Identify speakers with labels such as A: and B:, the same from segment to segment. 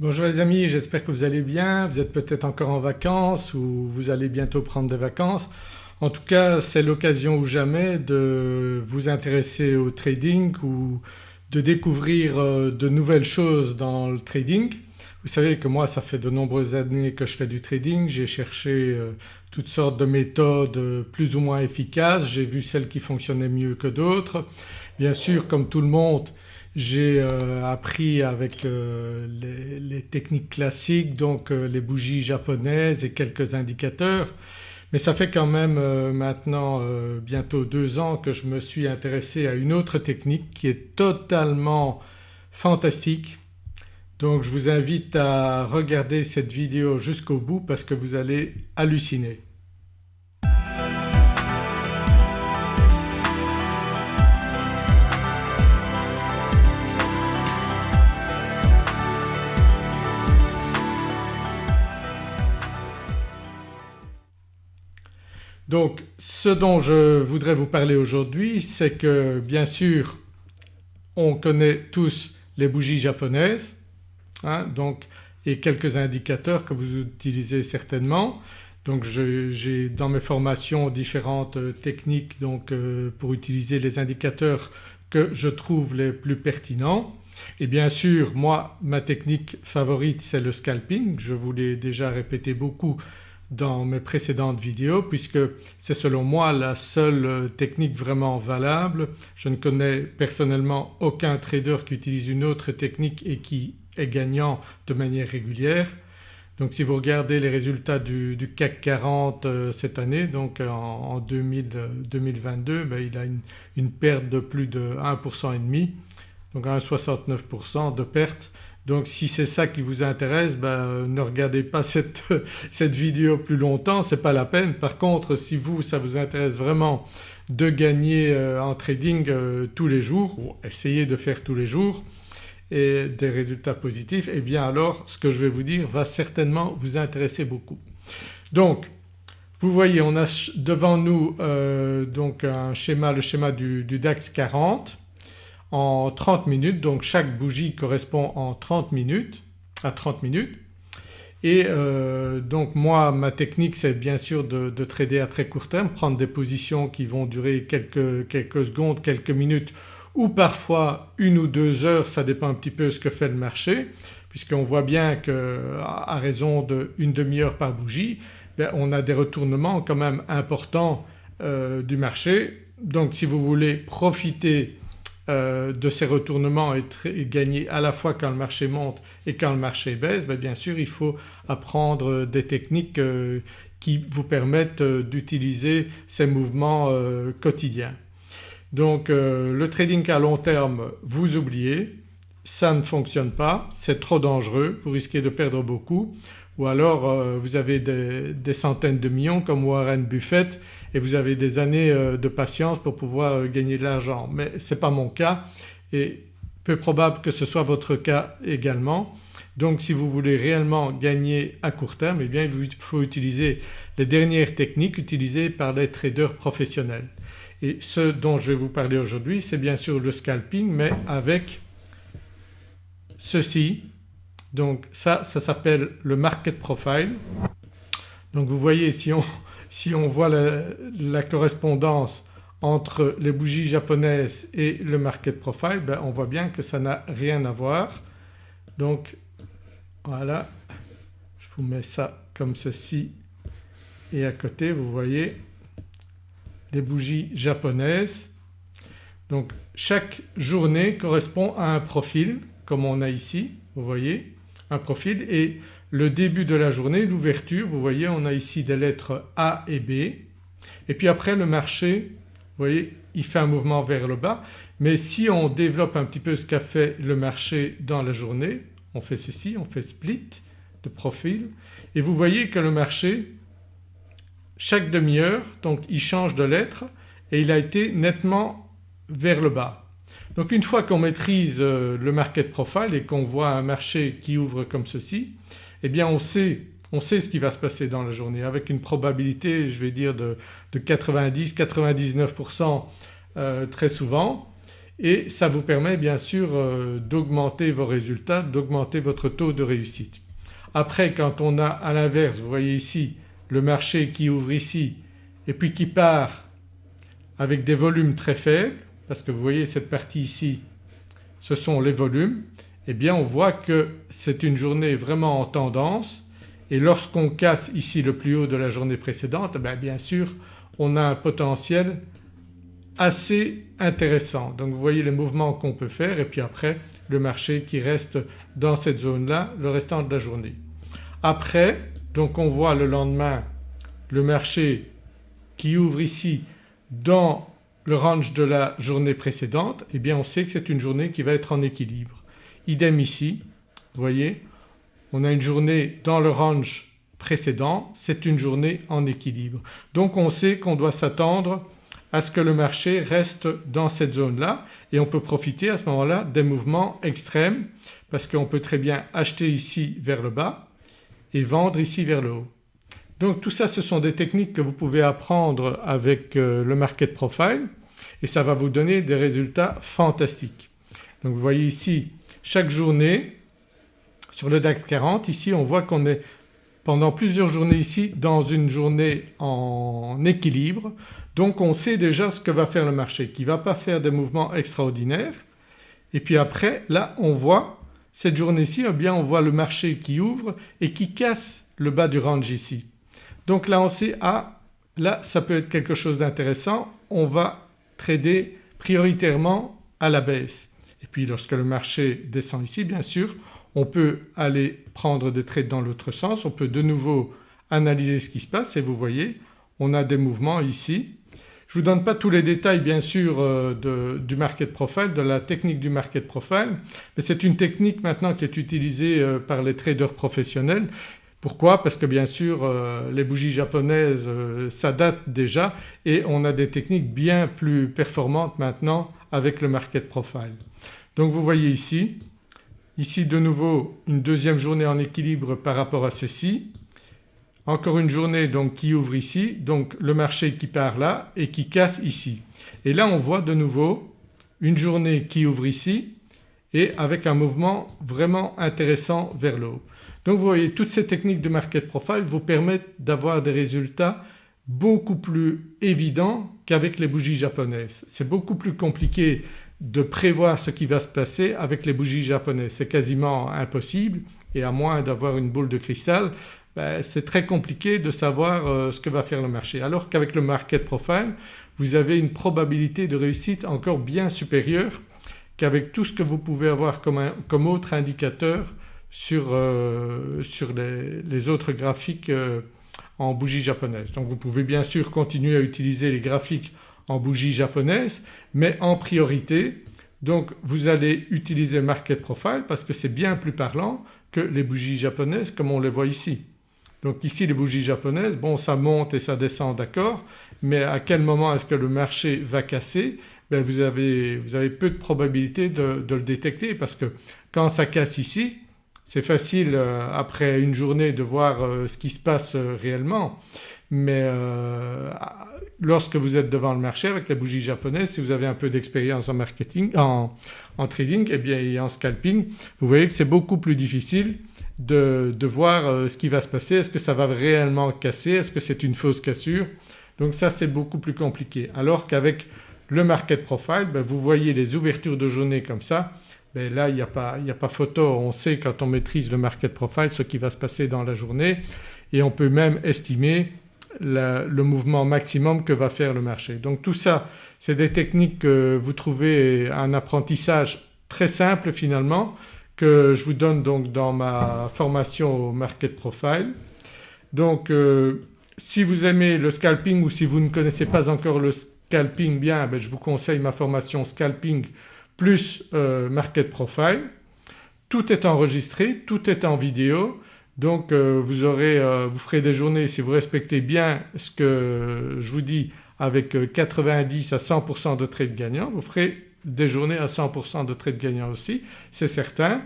A: Bonjour les amis, j'espère que vous allez bien. Vous êtes peut-être encore en vacances ou vous allez bientôt prendre des vacances. En tout cas c'est l'occasion ou jamais de vous intéresser au trading ou de découvrir euh, de nouvelles choses dans le trading. Vous savez que moi ça fait de nombreuses années que je fais du trading, j'ai cherché euh, toutes sortes de méthodes euh, plus ou moins efficaces, j'ai vu celles qui fonctionnaient mieux que d'autres. Bien sûr comme tout le monde j'ai euh, appris avec euh, les, techniques classiques donc euh, les bougies japonaises et quelques indicateurs mais ça fait quand même maintenant bientôt deux ans que je me suis intéressé à une autre technique qui est totalement fantastique. Donc je vous invite à regarder cette vidéo jusqu'au bout parce que vous allez halluciner. Donc ce dont je voudrais vous parler aujourd'hui c'est que bien sûr on connaît tous les bougies japonaises hein, donc, et quelques indicateurs que vous utilisez certainement. Donc j'ai dans mes formations différentes techniques donc, euh, pour utiliser les indicateurs que je trouve les plus pertinents. Et bien sûr moi ma technique favorite c'est le scalping, je vous l'ai déjà répété beaucoup dans mes précédentes vidéos puisque c'est selon moi la seule euh, technique vraiment valable. Je ne connais personnellement aucun trader qui utilise une autre technique et qui est gagnant de manière régulière. Donc si vous regardez les résultats du, CAC 40 euh, cette année donc en, 2022 ben, il a une, une, perte de plus de 1% et demi donc 1,69% de perte donc si c'est ça qui vous intéresse ben, ne regardez pas cette, cette vidéo plus longtemps, c'est pas la peine. Par contre si vous ça vous intéresse vraiment de gagner euh, en trading euh, tous les jours ou essayez de faire tous les jours et des résultats positifs et eh bien alors ce que je vais vous dire va certainement vous intéresser beaucoup. Donc vous voyez on a devant nous euh, donc un schéma, le schéma du, du DAX 40 en 30 minutes. Donc chaque bougie correspond en 30 minutes à 30 minutes. Et euh, donc moi ma technique c'est bien sûr de, trader à très court terme, prendre des positions qui vont durer quelques, quelques secondes, quelques minutes ou parfois une ou deux heures. Ça dépend un petit peu ce que fait le marché puisqu'on voit bien qu'à raison d'une demi-heure par bougie ben, on a des retournements quand même importants euh, du marché. Donc si vous voulez profiter euh, de ces retournements et, gagner à la fois quand le marché monte et quand le marché baisse ben bien sûr il faut apprendre des techniques euh, qui vous permettent euh, d'utiliser ces mouvements quotidiens. Donc le trading à long terme vous oubliez, ça ne fonctionne pas, c'est trop dangereux, vous risquez de perdre beaucoup ou alors euh, vous avez des, centaines de millions comme Warren Buffett et vous avez des années euh, de patience pour pouvoir euh, gagner de l'argent mais ce n'est pas mon cas et peu probable que ce soit votre cas également. Donc si vous voulez réellement gagner à court terme eh bien il faut utiliser les dernières techniques utilisées par les traders professionnels. Et ce dont je vais vous parler aujourd'hui c'est bien sûr le scalping mais avec ceci donc ça, ça s'appelle le market profile. Donc vous voyez si on, voit la, correspondance entre les bougies japonaises et le market profile ben on voit bien que ça n'a rien à voir. Donc voilà je vous mets ça comme ceci et à côté vous voyez les bougies japonaises. Donc chaque journée correspond à un profil comme on a ici vous voyez profil. Et le début de la journée, l'ouverture, vous voyez on a ici des lettres A et B. Et puis après le marché vous voyez il fait un mouvement vers le bas. Mais si on développe un petit peu ce qu'a fait le marché dans la journée, on fait ceci, on fait split de profil. Et vous voyez que le marché chaque demi-heure donc il change de lettre et il a été nettement vers le bas. Donc une fois qu'on maîtrise euh, le market profile et qu'on voit un marché qui ouvre comme ceci eh bien on sait, on sait ce qui va se passer dans la journée avec une probabilité je vais dire de, 90-99% euh, très souvent et ça vous permet bien sûr euh, d'augmenter vos résultats, d'augmenter votre taux de réussite. Après quand on a à l'inverse, vous voyez ici le marché qui ouvre ici et puis qui part avec des volumes très faibles parce que vous voyez cette partie ici ce sont les volumes eh bien on voit que c'est une journée vraiment en tendance et lorsqu'on casse ici le plus haut de la journée précédente eh bien, sûr on a un potentiel assez intéressant. Donc vous voyez les mouvements qu'on peut faire et puis après le marché qui reste dans cette zone-là le restant de la journée. Après donc on voit le lendemain le marché qui ouvre ici dans le range de la journée précédente eh bien on sait que c'est une journée qui va être en équilibre. Idem ici, vous voyez on a une journée dans le range précédent, c'est une journée en équilibre. Donc on sait qu'on doit s'attendre à ce que le marché reste dans cette zone-là et on peut profiter à ce moment-là des mouvements extrêmes parce qu'on peut très bien acheter ici vers le bas et vendre ici vers le haut. Donc tout ça ce sont des techniques que vous pouvez apprendre avec euh, le market profile et ça va vous donner des résultats fantastiques. Donc vous voyez ici chaque journée sur le DAX 40 ici on voit qu'on est pendant plusieurs journées ici dans une journée en équilibre donc on sait déjà ce que va faire le marché qui ne va pas faire des mouvements extraordinaires et puis après là on voit cette journée-ci eh bien on voit le marché qui ouvre et qui casse le bas du range ici. Donc là on sait ah là ça peut être quelque chose d'intéressant, on va trader prioritairement à la baisse. Et puis lorsque le marché descend ici bien sûr on peut aller prendre des trades dans l'autre sens, on peut de nouveau analyser ce qui se passe. Et vous voyez on a des mouvements ici. Je ne vous donne pas tous les détails bien sûr euh, du market profile, de la technique du market profile. Mais c'est une technique maintenant qui est utilisée euh, par les traders professionnels. Pourquoi? Parce que bien sûr euh, les bougies japonaises ça date déjà et on a des techniques bien plus performantes maintenant avec le market profile. Donc vous voyez ici, ici de nouveau une deuxième journée en équilibre par rapport à ceci encore une journée donc qui ouvre ici, donc le marché qui part là et qui casse ici. Et là on voit de nouveau une journée qui ouvre ici et avec un mouvement vraiment intéressant vers le haut. Donc vous voyez toutes ces techniques de market profile vous permettent d'avoir des résultats beaucoup plus évidents qu'avec les bougies japonaises. C'est beaucoup plus compliqué de prévoir ce qui va se passer avec les bougies japonaises. C'est quasiment impossible et à moins d'avoir une boule de cristal ben, c'est très compliqué de savoir euh, ce que va faire le marché. Alors qu'avec le market profile vous avez une probabilité de réussite encore bien supérieure qu'avec tout ce que vous pouvez avoir comme, autre indicateur sur, euh, les, autres graphiques euh, en bougie japonaise. Donc vous pouvez bien sûr continuer à utiliser les graphiques en bougie japonaise mais en priorité donc vous allez utiliser market profile parce que c'est bien plus parlant que les bougies japonaises comme on les voit ici. Donc ici les bougies japonaises, bon ça monte et ça descend d'accord mais à quel moment est-ce que le marché va casser? Ben vous, avez, vous, avez, peu de probabilité de, le détecter parce que quand ça casse ici c'est facile euh, après une journée de voir euh, ce qui se passe euh, réellement mais lorsque vous êtes devant le marché avec la bougie japonaise si vous avez un peu d'expérience en marketing, en, trading et, eh bien, et en scalping vous voyez que c'est beaucoup plus difficile de, voir euh, ce qui va se passer. Est-ce que ça va réellement casser? Est-ce que c'est une fausse cassure? Donc ça c'est beaucoup plus compliqué. Alors qu'avec le market profile ben, vous voyez les ouvertures de journée comme ça ben, là il n'y a, pas, photo, on sait quand on maîtrise le market profile ce qui va se passer dans la journée et on peut même estimer le mouvement maximum que va faire le marché. Donc tout ça c'est des techniques que vous trouvez un apprentissage très simple finalement que je vous donne donc dans ma formation au Market Profile. Donc euh, si vous aimez le scalping ou si vous ne connaissez pas encore le scalping bien ben, je vous conseille ma formation scalping plus euh, Market Profile. Tout est enregistré, tout est en vidéo donc euh, vous, aurez, vous ferez des journées si vous respectez bien ce que je vous dis avec 90 à 100% de trades gagnants, vous ferez des journées à 100% de trades gagnants aussi c'est certain.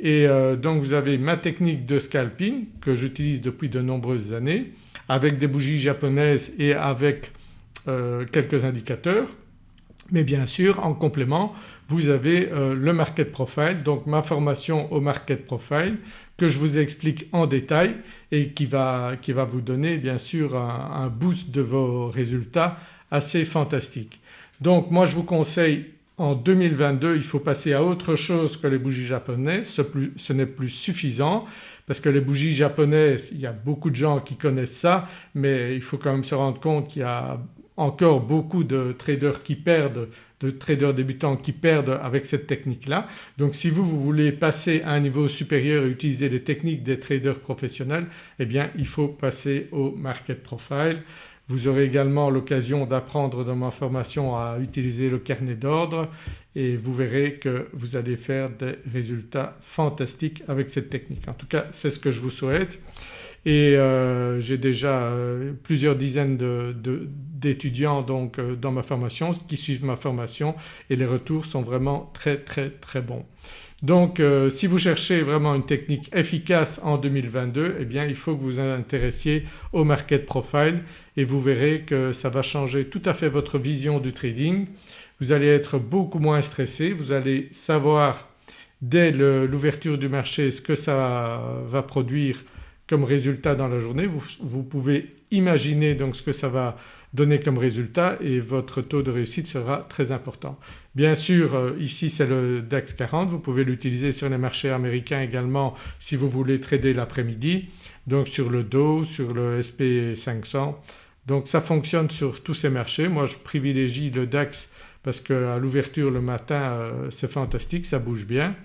A: Et euh, donc vous avez ma technique de scalping que j'utilise depuis de nombreuses années avec des bougies japonaises et avec euh, quelques indicateurs. Mais bien sûr en complément vous avez euh, le market profile donc ma formation au market profile que je vous explique en détail et qui va, qui va vous donner bien sûr un, boost de vos résultats assez fantastique. Donc moi je vous conseille en 2022 il faut passer à autre chose que les bougies japonaises, ce, ce n'est plus suffisant parce que les bougies japonaises il y a beaucoup de gens qui connaissent ça mais il faut quand même se rendre compte qu'il y a encore beaucoup de traders qui perdent, de traders débutants qui perdent avec cette technique-là. Donc si vous, vous voulez passer à un niveau supérieur et utiliser les techniques des traders professionnels eh bien il faut passer au market profile. Vous aurez également l'occasion d'apprendre dans ma formation à utiliser le carnet d'ordre et vous verrez que vous allez faire des résultats fantastiques avec cette technique. En tout cas c'est ce que je vous souhaite et euh, j'ai déjà euh, plusieurs dizaines d'étudiants donc euh, dans ma formation qui suivent ma formation et les retours sont vraiment très très très bons. Donc si vous cherchez vraiment une technique efficace en 2022 eh bien il faut que vous vous intéressiez au market profile et vous verrez que ça va changer tout à fait votre vision du trading. Vous allez être beaucoup moins stressé, vous allez savoir dès l'ouverture du marché ce que ça va produire comme résultat dans la journée. Vous, pouvez imaginer donc ce que ça va donner comme résultat et votre taux de réussite sera très important. Bien sûr euh, ici c'est le DAX 40, vous pouvez l'utiliser sur les marchés américains également si vous voulez trader l'après-midi donc sur le Dow, sur le SP 500 donc ça fonctionne sur tous ces marchés. Moi je privilégie le DAX parce qu'à l'ouverture le matin euh, c'est fantastique, ça bouge bien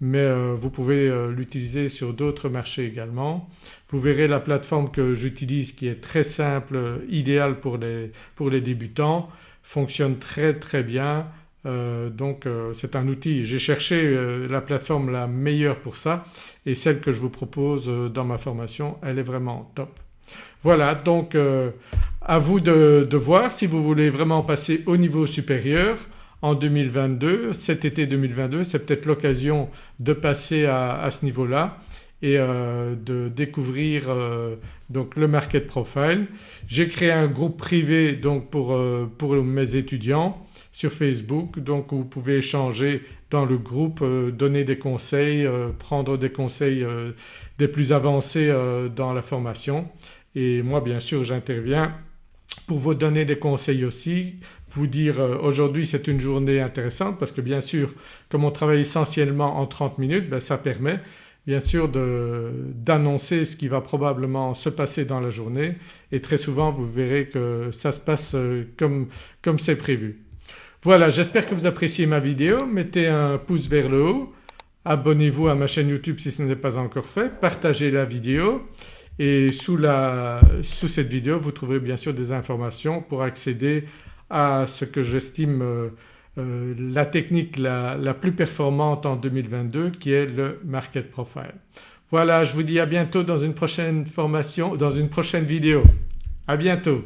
A: mais euh, vous pouvez euh, l'utiliser sur d'autres marchés également. Vous verrez la plateforme que j'utilise qui est très simple, idéale pour les, pour les débutants, fonctionne très très bien euh, donc c'est un outil. J'ai cherché la plateforme la meilleure pour ça et celle que je vous propose dans ma formation elle est vraiment top. Voilà donc à vous de, de voir si vous voulez vraiment passer au niveau supérieur en 2022. Cet été 2022 c'est peut-être l'occasion de passer à, ce niveau-là et euh, de découvrir euh, donc le market profile. J'ai créé un groupe privé donc pour, euh, pour mes étudiants sur Facebook donc vous pouvez échanger dans le groupe, donner des conseils, prendre des conseils des plus avancés dans la formation et moi bien sûr j'interviens pour vous donner des conseils aussi, vous dire euh, aujourd'hui c'est une journée intéressante parce que bien sûr comme on travaille essentiellement en 30 minutes ben, ça permet bien sûr d'annoncer ce qui va probablement se passer dans la journée. Et très souvent vous verrez que ça se passe euh, comme c'est prévu. Voilà j'espère que vous appréciez ma vidéo, mettez un pouce vers le haut, abonnez-vous à ma chaîne YouTube si ce n'est pas encore fait, partagez la vidéo et sous, la, sous cette vidéo vous trouverez bien sûr des informations pour accéder à ce que j'estime euh, euh, la technique la, la, plus performante en 2022 qui est le market profile. Voilà je vous dis à bientôt dans une prochaine formation, dans une prochaine vidéo. À bientôt.